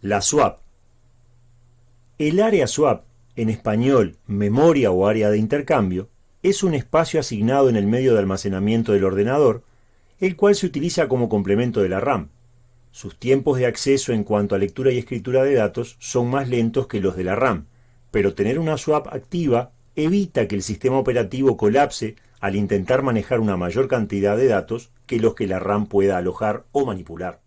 La swap. El área swap, en español memoria o área de intercambio, es un espacio asignado en el medio de almacenamiento del ordenador, el cual se utiliza como complemento de la RAM. Sus tiempos de acceso en cuanto a lectura y escritura de datos son más lentos que los de la RAM, pero tener una swap activa evita que el sistema operativo colapse al intentar manejar una mayor cantidad de datos que los que la RAM pueda alojar o manipular.